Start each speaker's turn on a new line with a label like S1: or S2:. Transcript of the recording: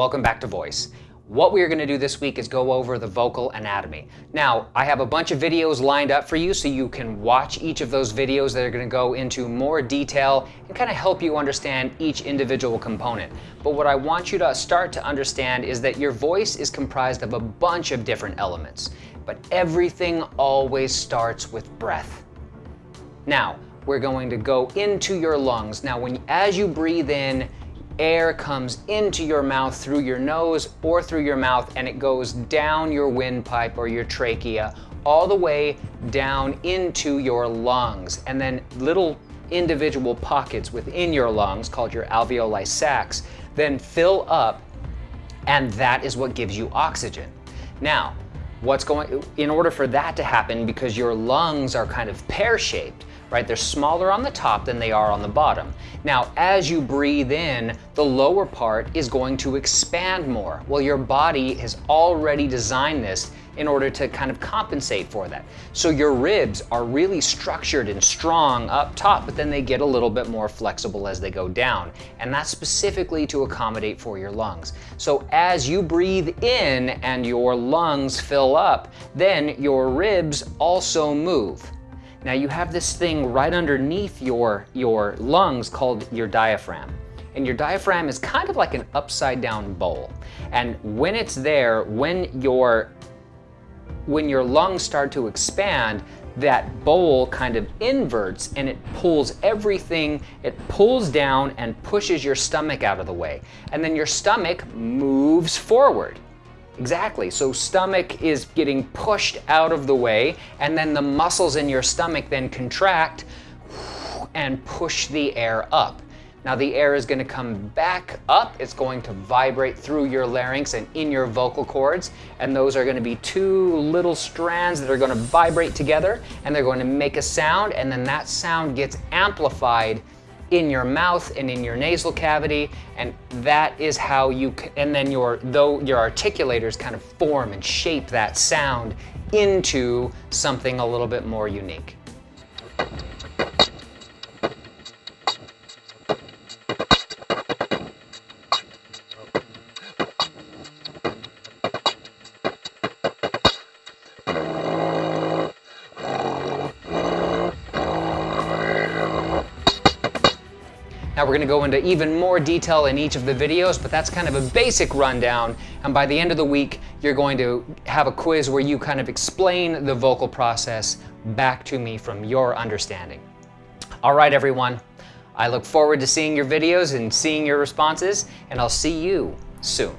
S1: welcome back to Voice. What we are going to do this week is go over the vocal anatomy. Now, I have a bunch of videos lined up for you so you can watch each of those videos that are going to go into more detail and kind of help you understand each individual component. But what I want you to start to understand is that your voice is comprised of a bunch of different elements, but everything always starts with breath. Now, we're going to go into your lungs. Now, when as you breathe in, air comes into your mouth through your nose or through your mouth and it goes down your windpipe or your trachea all the way down into your lungs. And then little individual pockets within your lungs called your alveoli sacs then fill up and that is what gives you oxygen. Now, what's going, in order for that to happen, because your lungs are kind of pear-shaped, right? They're smaller on the top than they are on the bottom. Now, as you breathe in, the lower part is going to expand more. Well, your body has already designed this in order to kind of compensate for that. So your ribs are really structured and strong up top, but then they get a little bit more flexible as they go down. And that's specifically to accommodate for your lungs. So as you breathe in and your lungs fill up, then your ribs also move. Now you have this thing right underneath your, your lungs called your diaphragm. And your diaphragm is kind of like an upside down bowl. And when it's there, when your, when your lungs start to expand, that bowl kind of inverts and it pulls everything, it pulls down and pushes your stomach out of the way. And then your stomach moves forward. Exactly, so stomach is getting pushed out of the way and then the muscles in your stomach then contract and push the air up. Now the air is gonna come back up, it's going to vibrate through your larynx and in your vocal cords, and those are gonna be two little strands that are gonna vibrate together, and they're going to make a sound, and then that sound gets amplified in your mouth and in your nasal cavity, and that is how you, and then your, though your articulators kind of form and shape that sound into something a little bit more unique. Now we're gonna go into even more detail in each of the videos, but that's kind of a basic rundown. And by the end of the week, you're going to have a quiz where you kind of explain the vocal process back to me from your understanding. All right, everyone. I look forward to seeing your videos and seeing your responses, and I'll see you soon.